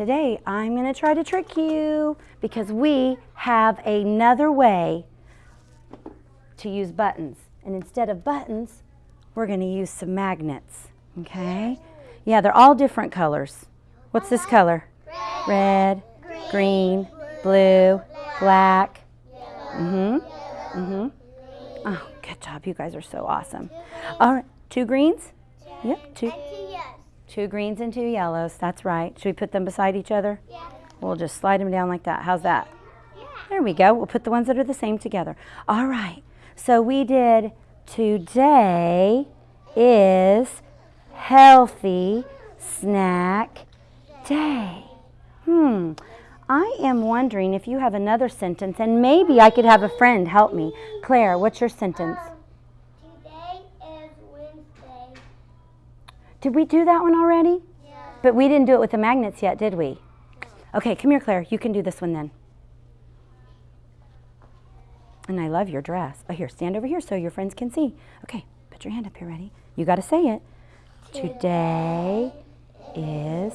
today I'm going to try to trick you because we have another way to use buttons. And instead of buttons, we're going to use some magnets. Okay? Yeah, they're all different colors. What's this color? Red, Red. green, blue, black. Mm-hmm. Mm-hmm. Oh, good job. You guys are so awesome. All right, two greens? Yep, two. Two greens and two yellows. That's right. Should we put them beside each other? Yeah. We'll just slide them down like that. How's that? Yeah. There we go. We'll put the ones that are the same together. All right. So we did today is healthy snack day. Hmm. I am wondering if you have another sentence, and maybe I could have a friend help me. Claire, what's your sentence? Today is Wednesday. Did we do that one already? Yeah. But we didn't do it with the magnets yet, did we? Okay, come here, Claire. You can do this one then. And I love your dress. Oh, here, stand over here so your friends can see. Okay, put your hand up here, ready? You got to say it. Today is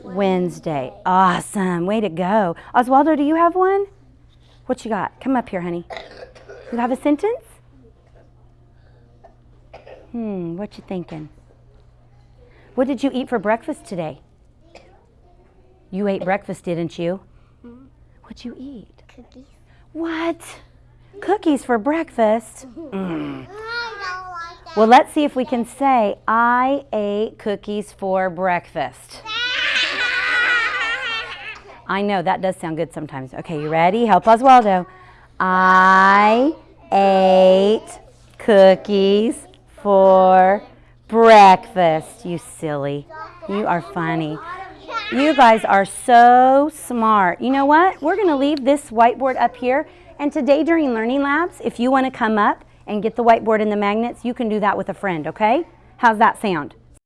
Wednesday. Awesome. Way to go. Oswaldo, do you have one? What you got? Come up here, honey. You have a sentence? Hmm, what you thinking? What did you eat for breakfast today? You ate breakfast, didn't you? What'd you eat? Cookies. What? Cookies for breakfast? Mm. I don't like that. Well, let's see if we can say, I ate cookies for breakfast. I know, that does sound good sometimes. Okay, you ready? Help Oswaldo. I ate cookies for breakfast. You silly. You are funny. You guys are so smart. You know what? We're going to leave this whiteboard up here. And today during Learning Labs, if you want to come up and get the whiteboard and the magnets, you can do that with a friend, okay? How's that sound?